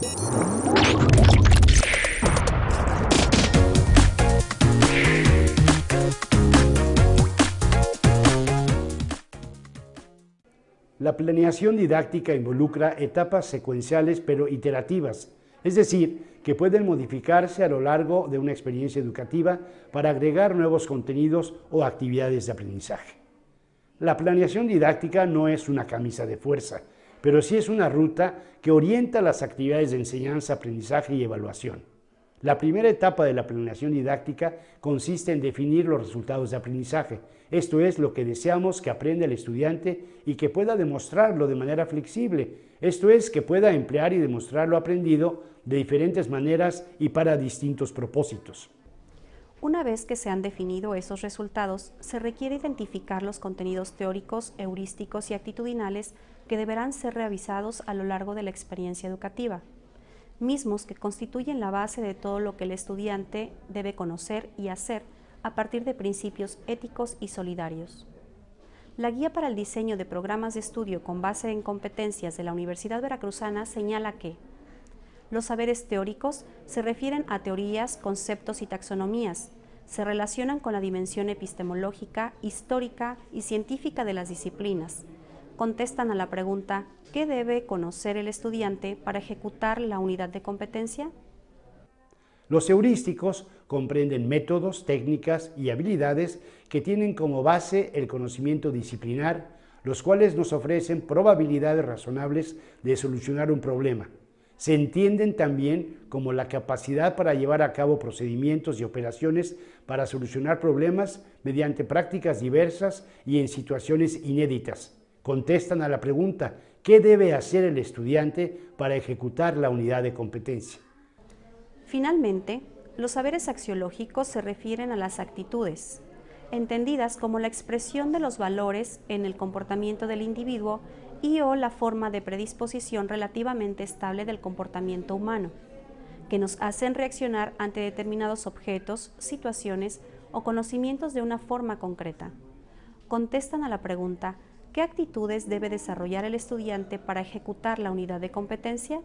La planeación didáctica involucra etapas secuenciales pero iterativas, es decir, que pueden modificarse a lo largo de una experiencia educativa para agregar nuevos contenidos o actividades de aprendizaje. La planeación didáctica no es una camisa de fuerza, pero sí es una ruta que orienta las actividades de enseñanza, aprendizaje y evaluación. La primera etapa de la planeación didáctica consiste en definir los resultados de aprendizaje. Esto es lo que deseamos que aprenda el estudiante y que pueda demostrarlo de manera flexible. Esto es que pueda emplear y demostrar lo aprendido de diferentes maneras y para distintos propósitos. Una vez que se han definido esos resultados, se requiere identificar los contenidos teóricos, heurísticos y actitudinales que deberán ser revisados a lo largo de la experiencia educativa mismos que constituyen la base de todo lo que el estudiante debe conocer y hacer a partir de principios éticos y solidarios. La Guía para el Diseño de Programas de Estudio con base en competencias de la Universidad Veracruzana señala que los saberes teóricos se refieren a teorías, conceptos y taxonomías, se relacionan con la dimensión epistemológica, histórica y científica de las disciplinas, contestan a la pregunta ¿qué debe conocer el estudiante para ejecutar la unidad de competencia? Los heurísticos comprenden métodos, técnicas y habilidades que tienen como base el conocimiento disciplinar, los cuales nos ofrecen probabilidades razonables de solucionar un problema. Se entienden también como la capacidad para llevar a cabo procedimientos y operaciones para solucionar problemas mediante prácticas diversas y en situaciones inéditas contestan a la pregunta ¿qué debe hacer el estudiante para ejecutar la unidad de competencia? Finalmente, los saberes axiológicos se refieren a las actitudes, entendidas como la expresión de los valores en el comportamiento del individuo y o la forma de predisposición relativamente estable del comportamiento humano, que nos hacen reaccionar ante determinados objetos, situaciones o conocimientos de una forma concreta. Contestan a la pregunta ¿Qué actitudes debe desarrollar el estudiante para ejecutar la unidad de competencia?